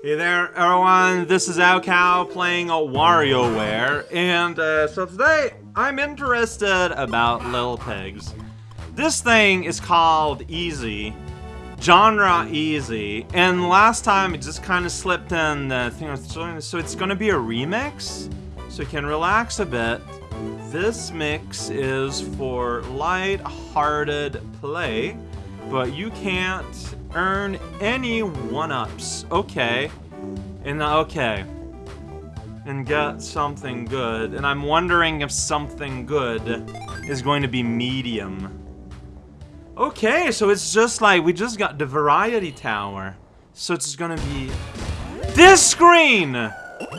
Hey there, everyone. This is raocow playing a WarioWare, and uh, so today I'm interested about Little Pigs. This thing is called Easy, genre Easy, and last time it just kind of slipped in the thing so it's gonna be a remix, so you can relax a bit. This mix is for light-hearted play, but you can't earn any one-ups. Okay. And okay. And get something good. And I'm wondering if something good is going to be medium. Okay, so it's just like, we just got the Variety Tower. So it's gonna be... This screen!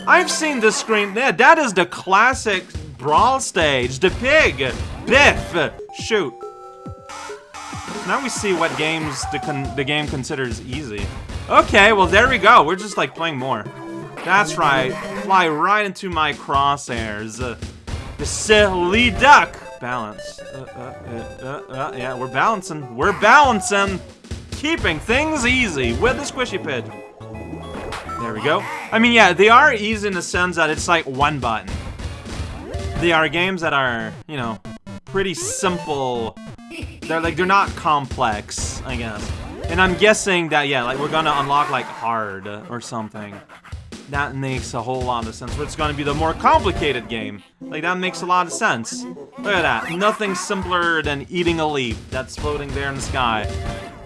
I've seen this screen. Yeah, that is the classic Brawl stage. The pig! Biff! Shoot. Now we see what games the, the game considers easy. Okay, well there we go. We're just like playing more. That's right. Fly right into my crosshairs. Uh, the silly duck. Balance. Uh, uh, uh, uh, yeah, we're balancing. We're balancing. Keeping things easy with the squishy pig. There we go. I mean, yeah, they are easy in the sense that it's like one button. They are games that are, you know, pretty simple they're like, they're not complex, I guess. And I'm guessing that, yeah, like we're gonna unlock like hard or something. That makes a whole lot of sense. But it's gonna be the more complicated game. Like that makes a lot of sense. Look at that. Nothing simpler than eating a leaf that's floating there in the sky.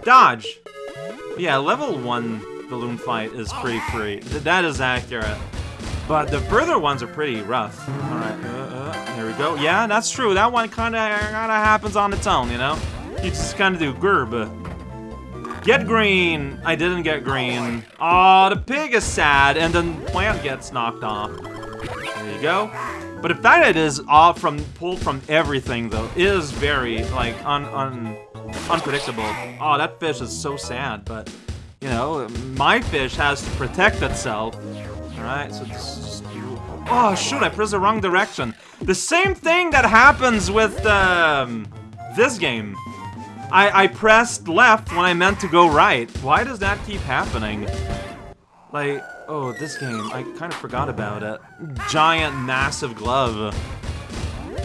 Dodge! Yeah, level 1 balloon fight is pretty free. That is accurate. But the further ones are pretty rough. We go. Yeah, that's true. That one kinda, kinda happens on its own, you know? You just kind of do gerb. Get green! I didn't get green. Oh, the pig is sad, and then the plant gets knocked off. There you go. But if that is off from pulled from everything, though, is very like un, un unpredictable. Oh, that fish is so sad. But you know, my fish has to protect itself. All right, so. Oh shoot! I pressed the wrong direction. The same thing that happens with um, this game. I, I pressed left when I meant to go right. Why does that keep happening? Like, oh, this game, I kind of forgot about it. Giant, massive glove.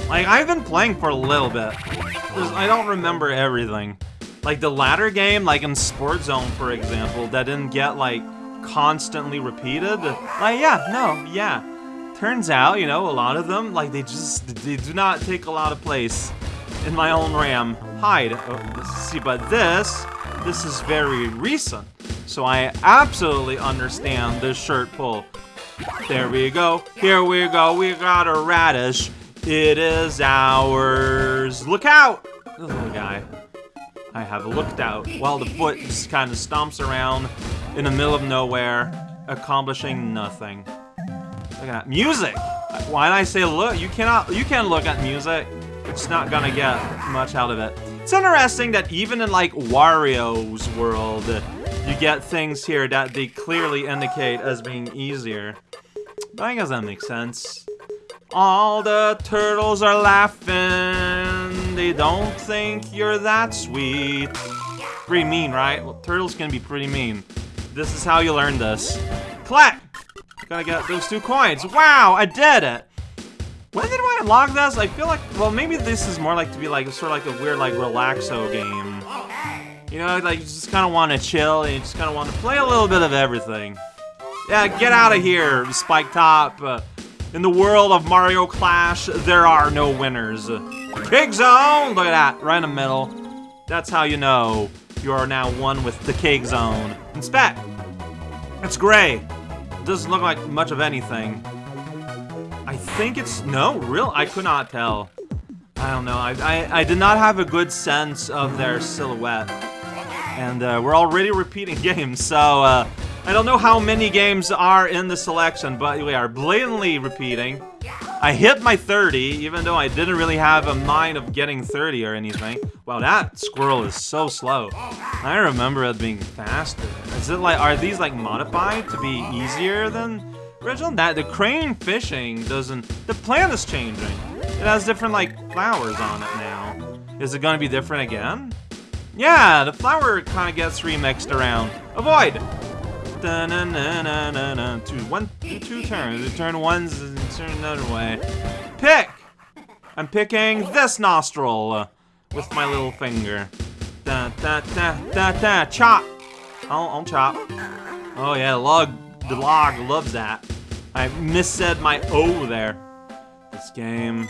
Like, I've been playing for a little bit. I don't remember everything. Like, the latter game, like in Sport Zone, for example, that didn't get, like, constantly repeated. Like, yeah, no, yeah. Turns out, you know, a lot of them, like, they just, they do not take a lot of place in my own RAM. Hide. Oh, see, but this, this is very recent. So I absolutely understand this shirt pull. There we go. Here we go. We got a radish. It is ours. Look out! The little guy. I have looked out while the foot just kind of stomps around in the middle of nowhere, accomplishing nothing. Look at. Music! Why did I say look? You cannot, you can't look at music it's not gonna get much out of it. It's interesting that even in, like, Wario's world, you get things here that they clearly indicate as being easier. But I guess that makes sense. All the turtles are laughing. They don't think you're that sweet. Pretty mean, right? Well, turtles can be pretty mean. This is how you learn this. Clap! Gotta get those two coins. Wow, I did it! When did I unlock this? I feel like, well, maybe this is more like to be like, sort of like a weird, like, relaxo game. You know, like, you just kind of want to chill, and you just kind of want to play a little bit of everything. Yeah, get out of here, Spike Top. Uh, in the world of Mario Clash, there are no winners. Pig Zone! Look at that, right in the middle. That's how you know you are now one with the Cake Zone. Inspect! It's gray. Doesn't look like much of anything. I think it's... No, real? I could not tell. I don't know. I, I, I did not have a good sense of their silhouette. And uh, we're already repeating games, so uh, I don't know how many games are in the selection, but we are blatantly repeating. I hit my 30, even though I didn't really have a mind of getting 30 or anything. Wow, that squirrel is so slow. I remember it being faster. Is it like, are these like modified to be easier than Original that the crane fishing doesn't the plant is changing. It has different like flowers on it now. Is it gonna be different again? Yeah, the flower kinda gets remixed around. Avoid! Da-na-na-na-na-na. Two, one, two turns. Turn one's and turn another way. Pick! I'm picking this nostril with my little finger. Da da da da da. Chop! I'll, I'll chop. Oh yeah, log. The log loves that. I missaid my O there. This game.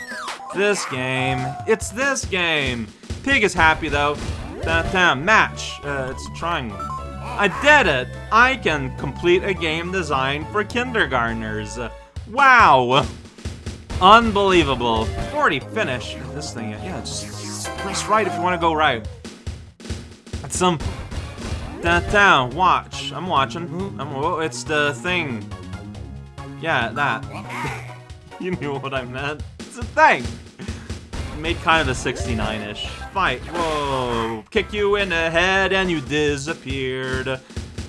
This game. It's this game. Pig is happy though. Da da. Match. Uh, it's triangle. I did it! I can complete a game designed for kindergartners. Wow! Unbelievable. 40 finish. This thing, yeah, just, just press right if you want to go right. That's some... That down, watch. I'm watching. I'm, oh, it's the thing. Yeah, that. you knew what I meant. It's a thing! Made kind of a 69-ish. Fight. Whoa. Kick you in the head and you disappeared.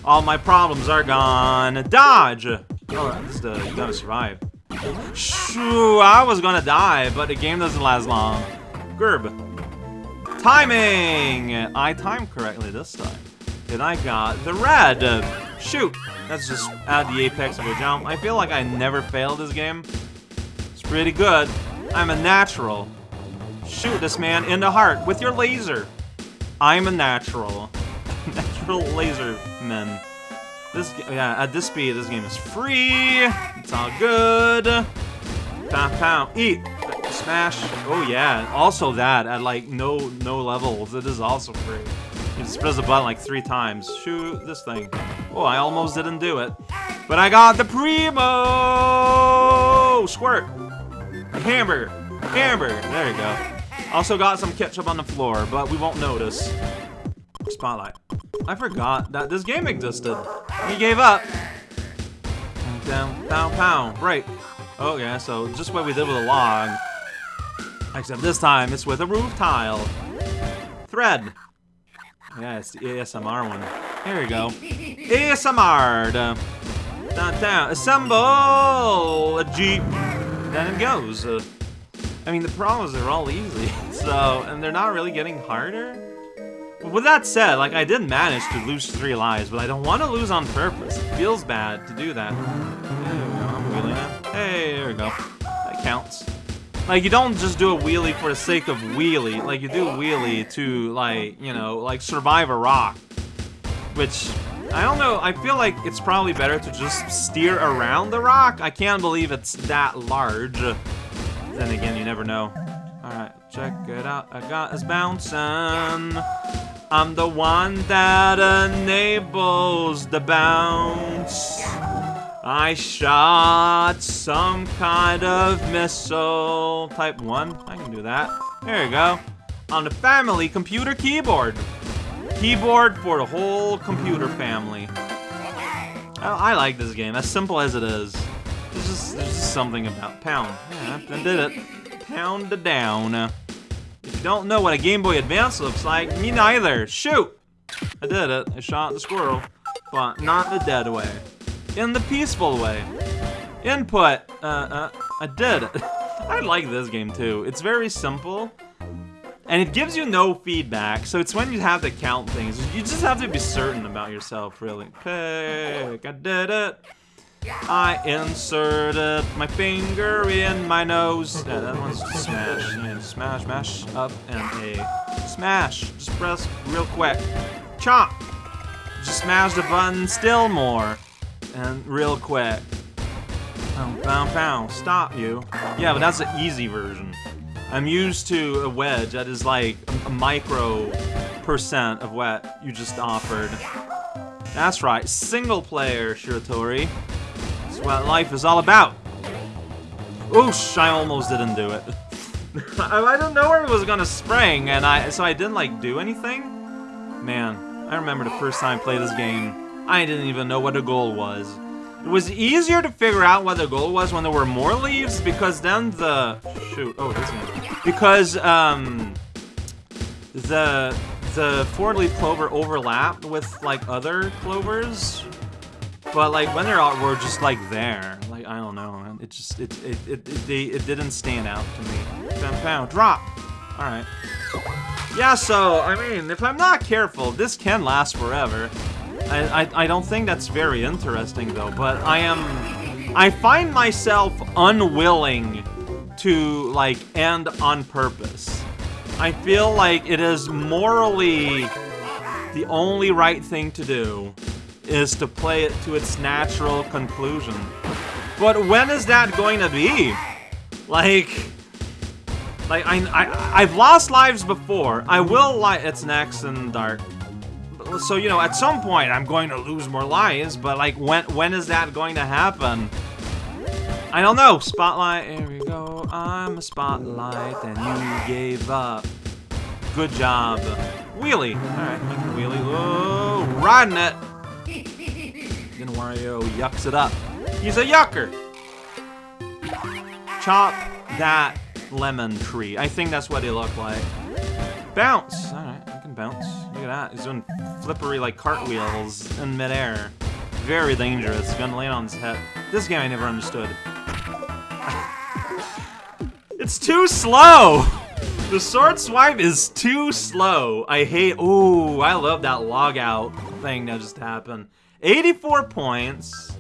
All my problems are gone. Dodge! Oh, that's. You gotta survive. Shoo, I was gonna die, but the game doesn't last long. Gerb. Timing! I timed correctly this time. And I got the red. Shoot! That's just add the apex of a jump. I feel like I never failed this game. It's pretty good. I'm a natural. Shoot this man in the heart with your laser. I'm a natural. natural laser man. This, yeah, at this speed, this game is free. It's all good. Pow, pow, eat, smash. Oh yeah, also that at like no no levels, it is also free. You just press the button like three times. Shoot this thing. Oh, I almost didn't do it, but I got the primo squirt. Hamburger, hamburger. There you go. Also got some ketchup on the floor, but we won't notice. Spotlight. I forgot that this game existed. He gave up. Down, down, pow. Right. Oh yeah, so just what we did with a log. Except this time it's with a roof tile. Thread. Yeah, it's the ASMR one. Here we go. ASMR. Down, down. Assemble a jeep. Then it goes. I mean, the problem is they're all easy. So, and they're not really getting harder. But with that said, like, I did manage to lose three lives, but I don't want to lose on purpose. It feels bad to do that. There. Hey, there we go. That counts. Like, you don't just do a wheelie for the sake of wheelie. Like, you do wheelie to, like, you know, like, survive a rock. Which, I don't know, I feel like it's probably better to just steer around the rock. I can't believe it's that large. Then again, you never know. Alright, check it out. I got us bouncing. I'm the one that enables the bounce. I shot some kind of missile. Type 1. I can do that. There you go. On the family computer keyboard. Keyboard for the whole computer family. I, I like this game, as simple as it is. There's just, there's just something about pound. Yeah, I did it pound to down. If you don't know what a Game Boy Advance looks like, me neither. Shoot! I did it. I shot the squirrel. But not the dead way. In the peaceful way. Input. Uh, uh, I did it. I like this game too. It's very simple. And it gives you no feedback, so it's when you have to count things. You just have to be certain about yourself, really. Pick. I did it. I inserted my finger in my nose. Yeah, that one's smash. And smash, mash up, and a smash. Just press real quick. Chop! Just smash the button still more. And real quick. Pound, pound, pound. Stop you. Yeah, but that's the easy version. I'm used to a wedge that is like a micro percent of what you just offered. That's right, single player, Shiratori. What life is all about. Oosh, I almost didn't do it. I don't know where it was gonna spring, and I so I didn't like do anything. Man, I remember the first time I played this game, I didn't even know what the goal was. It was easier to figure out what the goal was when there were more leaves, because then the shoot. Oh, this one. Because um, the the four-leaf clover overlapped with like other clovers, but like when they're all, were just like there. Like I don't know. It just it it it it, they, it didn't stand out to me. Bam, bam, drop. All right. Yeah. So I mean, if I'm not careful, this can last forever. I, I, I don't think that's very interesting though, but I am... I find myself unwilling to, like, end on purpose. I feel like it is morally the only right thing to do is to play it to its natural conclusion. But when is that going to be? Like... Like, I, I, I've lost lives before. I will like It's next and dark. So, you know, at some point, I'm going to lose more lives, but, like, when when is that going to happen? I don't know. Spotlight, here we go. I'm a spotlight, and you gave up. Good job. Wheelie. Alright, wheelie. Whoa, riding it. Then Wario yucks it up. He's a yucker. Chop that lemon tree. I think that's what he looked like. Bounce! Alright, I can bounce. Look at that. He's doing flippery, like, cartwheels in midair. Very dangerous. Gonna land on his head. This game I never understood. it's too slow! The sword swipe is too slow. I hate- ooh, I love that log out thing that just happened. 84 points.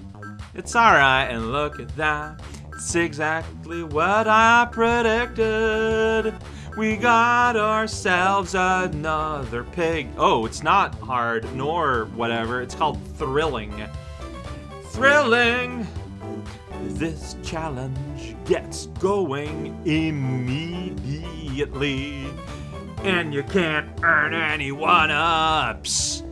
It's alright, and look at that. It's exactly what I predicted. We got ourselves another pig. Oh, it's not hard, nor whatever. It's called thrilling. Thrilling! This challenge gets going immediately. And you can't earn any one-ups.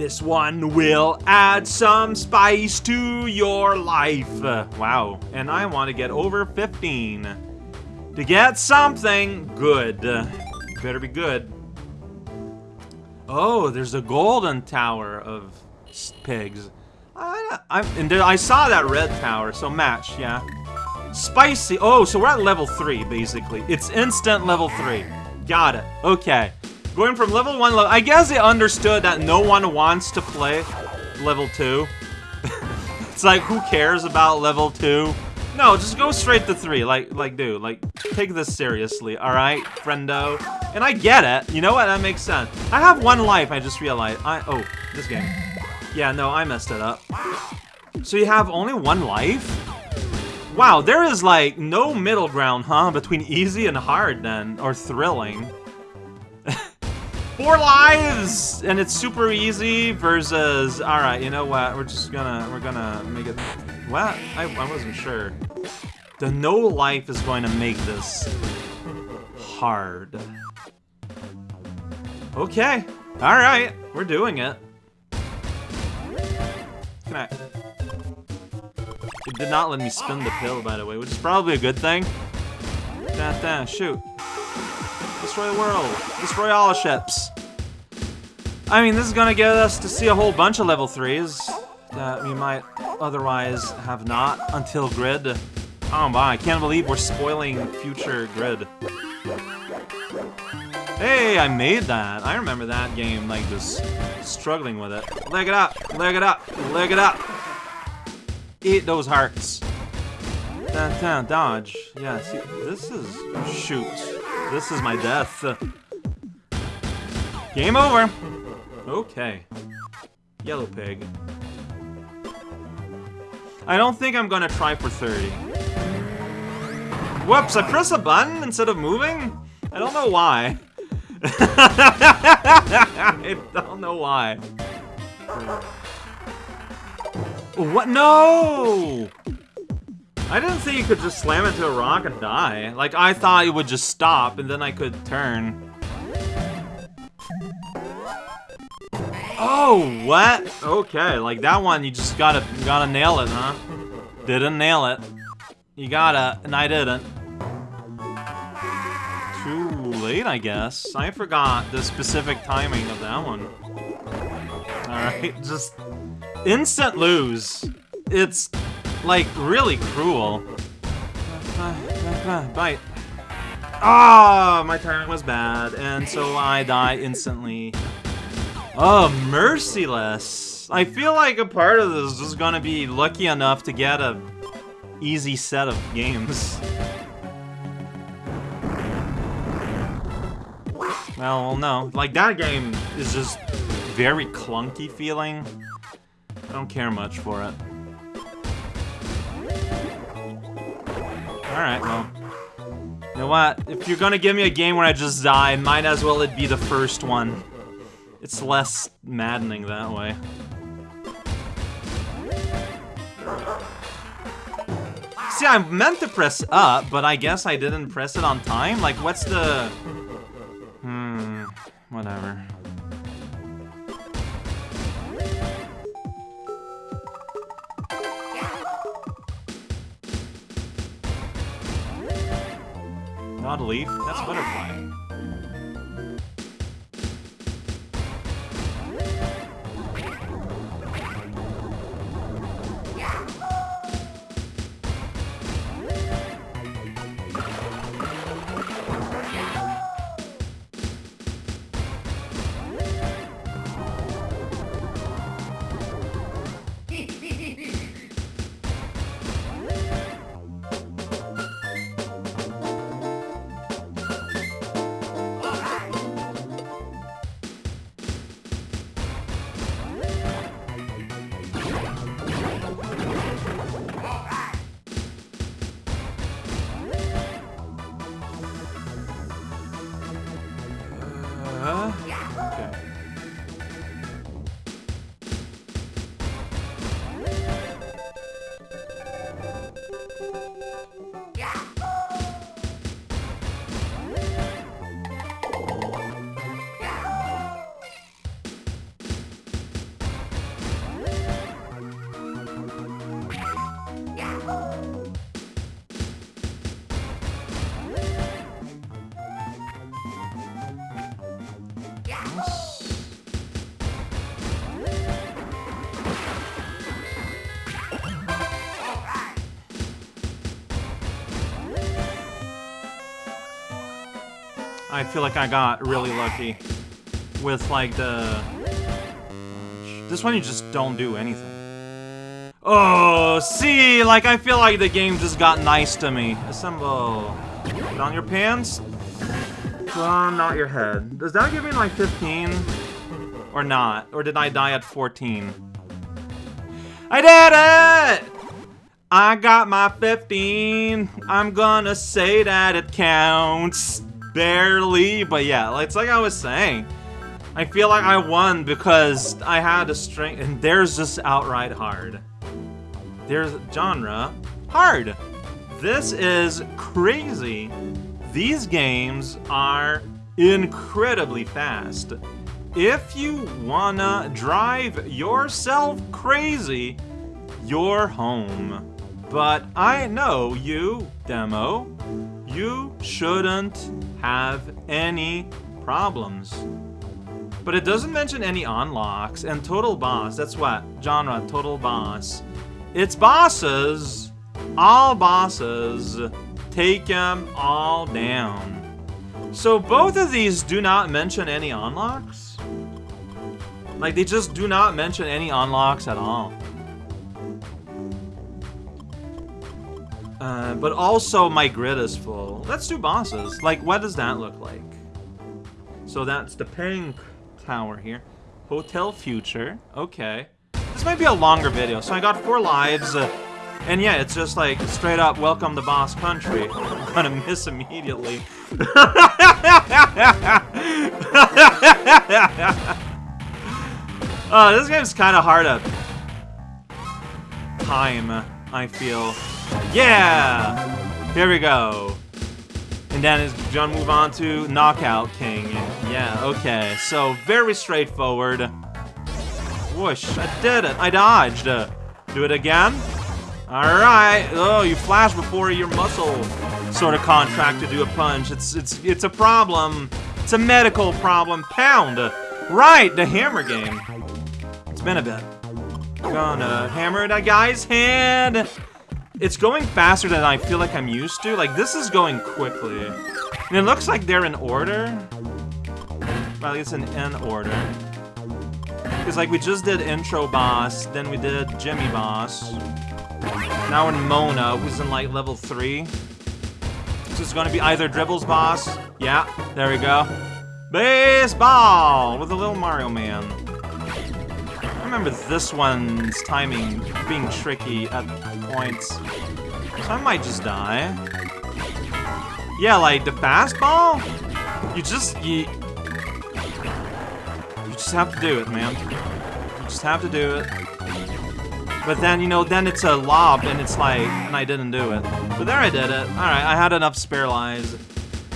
This one will add some spice to your life. Wow, and I want to get over 15. To get something good. Better be good. Oh, there's a golden tower of pigs. I, I, and there, I saw that red tower, so match, yeah. Spicy. Oh, so we're at level 3, basically. It's instant level 3. Got it. Okay. Going from level 1 level... I guess they understood that no one wants to play level 2. it's like, who cares about level 2? No, just go straight to 3. Like, like, dude, like, take this seriously, alright, friendo? And I get it. You know what? That makes sense. I have one life, I just realized. I... Oh, this game. Yeah, no, I messed it up. So you have only one life? Wow, there is, like, no middle ground, huh? Between easy and hard, then. Or thrilling. Four lives! And it's super easy versus... Alright, you know what? We're just gonna... We're gonna make it... What? I, I wasn't sure. The no life is going to make this hard. Okay. Alright. We're doing it. Connect. It did not let me spin the pill, by the way, which is probably a good thing. Da da, shoot. Destroy the world. Destroy all ships. I mean, this is gonna get us to see a whole bunch of level 3s that we might otherwise have not until Grid. Oh my, I can't believe we're spoiling future Grid. Hey, I made that. I remember that game, like, just struggling with it. Leg it up, leg it up, leg it up. Eat those hearts. Dun, dun, dodge. Yeah, see, this is... Shoot. This is my death. Game over. Okay. Yellow pig. I don't think I'm gonna try for 30. Whoops, I press a button instead of moving? I don't know why. I don't know why. What? No! I didn't think you could just slam into a rock and die. Like, I thought it would just stop, and then I could turn. Oh, what? Okay, like that one, you just gotta, gotta nail it, huh? Didn't nail it. You gotta, and I didn't. Too late, I guess. I forgot the specific timing of that one. Alright, just instant lose. It's like, really cruel. Bite. Ah, oh, my timing was bad, and so I die instantly. Oh, merciless. I feel like a part of this is gonna be lucky enough to get a easy set of games. Well, no. Like, that game is just very clunky feeling. I don't care much for it. Alright, well. You know what? If you're gonna give me a game where I just die, might as well it be the first one. It's less maddening that way. See, I meant to press up, but I guess I didn't press it on time? Like, what's the... Not a leaf, that's butterfly. I feel like I got really lucky with like the... This one you just don't do anything. Oh, see, like I feel like the game just got nice to me. Assemble. Put on your pants. On not your head. Does that give me like 15? Or not? Or did I die at 14? I did it! I got my 15. I'm gonna say that it counts. Barely, but yeah, it's like I was saying. I feel like I won because I had a string, and there's just outright hard. There's genre hard. This is crazy. These games are incredibly fast. If you wanna drive yourself crazy, you're home. But I know you, demo, you shouldn't have any problems. But it doesn't mention any unlocks, and Total Boss, that's what? Genre, Total Boss. It's bosses, all bosses, take them all down. So both of these do not mention any unlocks? Like, they just do not mention any unlocks at all. Uh, but also my grid is full. Let's do bosses. Like, what does that look like? So that's the pink tower here. Hotel Future. Okay. This might be a longer video. So I got four lives. Uh, and yeah, it's just like straight up welcome to boss country. I'm gonna miss immediately. uh, this game's kind of hard to time, I feel. Yeah! Here we go. And then is John move on to Knockout King. Yeah, okay. So very straightforward. Whoosh, I did it. I dodged. Do it again. Alright. Oh, you flash before your muscle sort of contract to do a punch. It's it's it's a problem. It's a medical problem. Pound. Right, the hammer game. It's been a bit. Gonna hammer that guy's hand. It's going faster than I feel like I'm used to. Like, this is going quickly. And it looks like they're in order. Well, it's in order. Because, like, we just did Intro Boss, then we did Jimmy Boss. Now we're in Mona, who's in, like, level 3. So it's gonna be either Dribbles Boss. Yeah, there we go. Baseball! With a little Mario Man. Remember this one's timing being tricky at points. So I might just die. Yeah, like the fastball, you just you you just have to do it, man. You just have to do it. But then, you know, then it's a lob, and it's like, and I didn't do it. But there I did it. Alright, I had enough spare lives.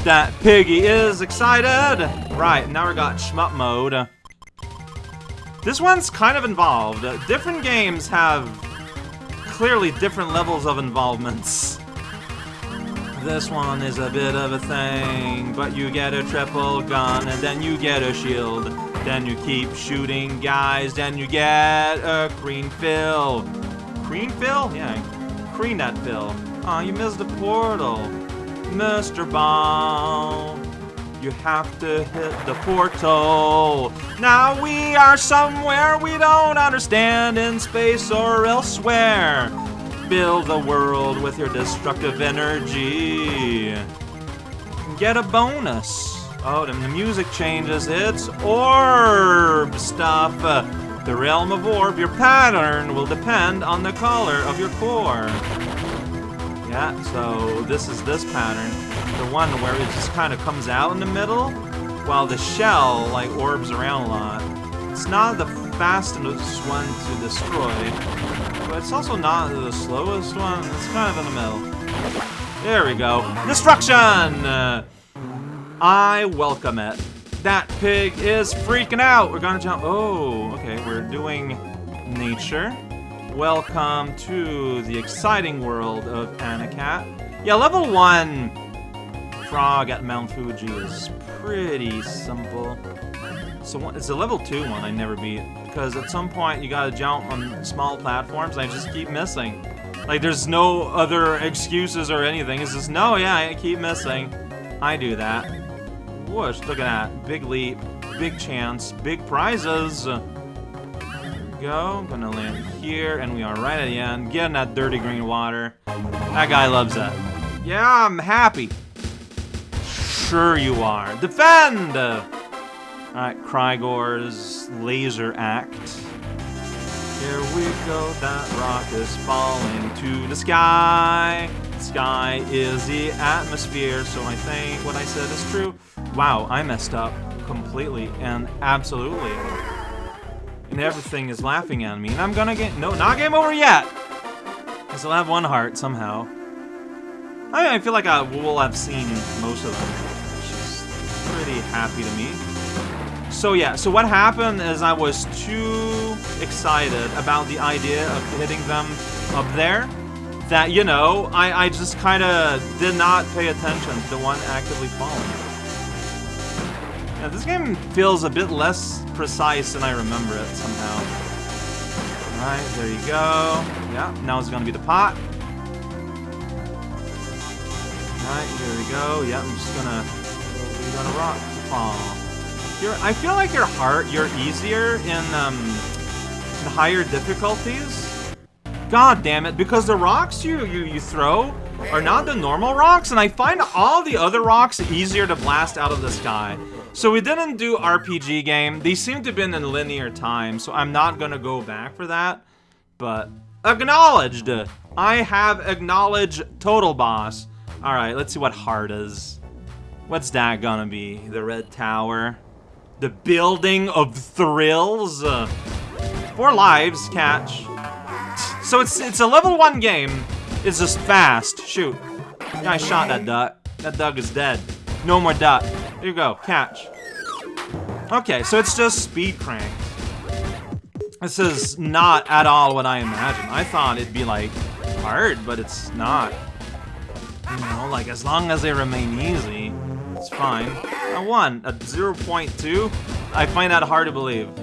That piggy is excited! Right, now we got shmup mode. This one's kind of involved. different games have clearly different levels of involvements. This one is a bit of a thing, but you get a triple gun, and then you get a shield. Then you keep shooting guys, then you get a green fill. Green fill? Yeah, green that fill. Aw, oh, you missed the portal. Mr. Ball. You have to hit the portal. Now we are somewhere we don't understand in space or elsewhere. Build the world with your destructive energy. Get a bonus. Oh, and the music changes. It's orb stuff. The realm of orb, your pattern will depend on the color of your core. Yeah, so this is this pattern. The one where it just kind of comes out in the middle, while the shell, like, orbs around a lot. It's not the fastest one to destroy, but it's also not the slowest one. It's kind of in the middle. There we go. Destruction! Uh, I welcome it. That pig is freaking out. We're gonna jump. Oh, okay. We're doing nature. Welcome to the exciting world of Anacat. Yeah, level 1 frog at Mount Fuji is pretty simple. So it's a level 2 one I never beat. Because at some point you gotta jump on small platforms and I just keep missing. Like there's no other excuses or anything. It's just, no, yeah, I keep missing. I do that. Whoosh, look at that. Big leap, big chance, big prizes. Go, gonna land here, and we are right at the end. Getting that dirty green water. That guy loves that. Yeah, I'm happy. Sure you are. Defend! Alright, Crygor's laser act. Here we go, that rock is falling to the sky. Sky is the atmosphere, so I think what I said is true. Wow, I messed up completely and absolutely. And everything is laughing at me. And I'm gonna get... No, not game over yet! I still have one heart, somehow. I, I feel like I will have seen most of them. Which is pretty happy to me. So yeah, so what happened is I was too excited about the idea of hitting them up there that, you know, I, I just kind of did not pay attention to the one actively falling. Yeah, this game feels a bit less precise than I remember it somehow. Alright, there you go. Yeah, now it's gonna be the pot. Alright, here we go. Yeah, I'm just gonna... We're gonna rock. Aw. I feel like your heart, you're easier in, um, in higher difficulties. God damn it, because the rocks you, you, you throw are not the normal rocks, and I find all the other rocks easier to blast out of the sky. So we didn't do RPG game. These seem to have been in linear time, so I'm not gonna go back for that. But acknowledged. I have acknowledged total boss. All right, let's see what hard is. What's that gonna be? The red tower, the building of thrills. Four lives, catch. So it's it's a level one game. It's just fast. Shoot. Yeah, I shot that duck. That duck is dead. No more duck. Here you go, catch. Okay, so it's just speed crank. This is not at all what I imagined. I thought it'd be, like, hard, but it's not. You know, like, as long as they remain easy, it's fine. A 1, a 0.2? I find that hard to believe.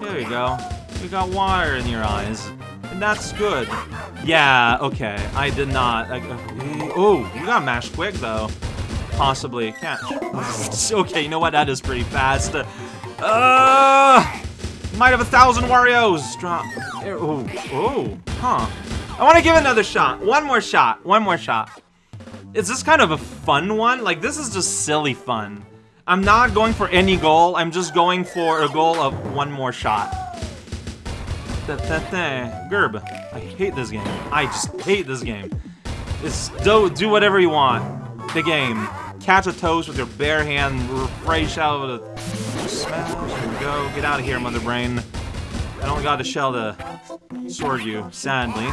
There you go. You got water in your eyes. And that's good. Yeah, okay. I did not. Uh, oh, you got mashed quick, though. Possibly. Catch. okay, you know what? That is pretty fast. Uh, might have a thousand Wario's. Drop. Oh, oh, huh. I want to give another shot. One more shot. One more shot. Is this kind of a fun one? Like, this is just silly fun. I'm not going for any goal. I'm just going for a goal of one more shot. Da, da, da. Gerb. I hate this game. I just hate this game. It's do do whatever you want. The game. Catch a toast with your bare hand, fresh out of the smash. Go. Get out of here, mother brain. I don't got a shell to sword you, sadly.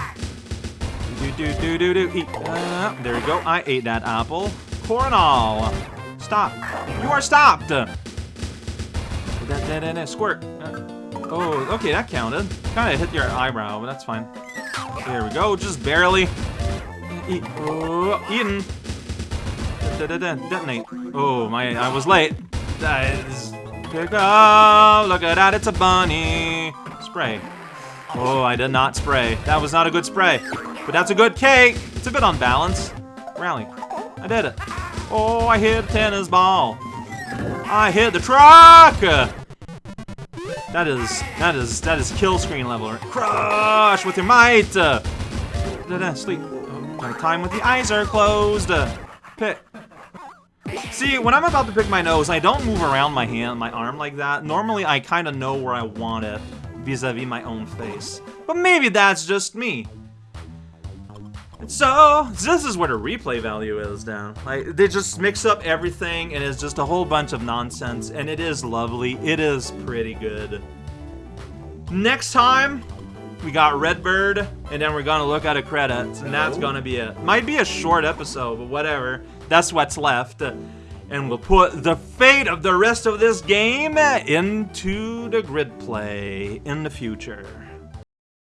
Do do do do do. Eat. Uh, there you go. I ate that apple. Coronal. Stop. You are stopped. Da, da, da, da, squirt. Uh, oh, okay, that counted. Kind of hit your eyebrow, but that's fine. There we go. Just barely. Eat. Eaten. Da, da, da, detonate. Oh, my, I was late. That is, pick up. Look at that, it's a bunny. Spray. Oh, I did not spray. That was not a good spray. But that's a good cake. It's a bit unbalanced. Rally. I did it. Oh, I hit a tennis ball. I hit the truck. That is, that is, that is kill screen level. Crush with your might. Da, da, sleep. My time with the eyes are closed. Pick. See, when I'm about to pick my nose, I don't move around my hand, my arm like that. Normally, I kind of know where I want it vis-a-vis -vis my own face. But maybe that's just me. So, this is where the replay value is down. Like, they just mix up everything and it's just a whole bunch of nonsense and it is lovely. It is pretty good. Next time, we got Redbird and then we're gonna look at a credits and that's gonna be it. Might be a short episode, but whatever. That's what's left. And we'll put the fate of the rest of this game into the grid play in the future.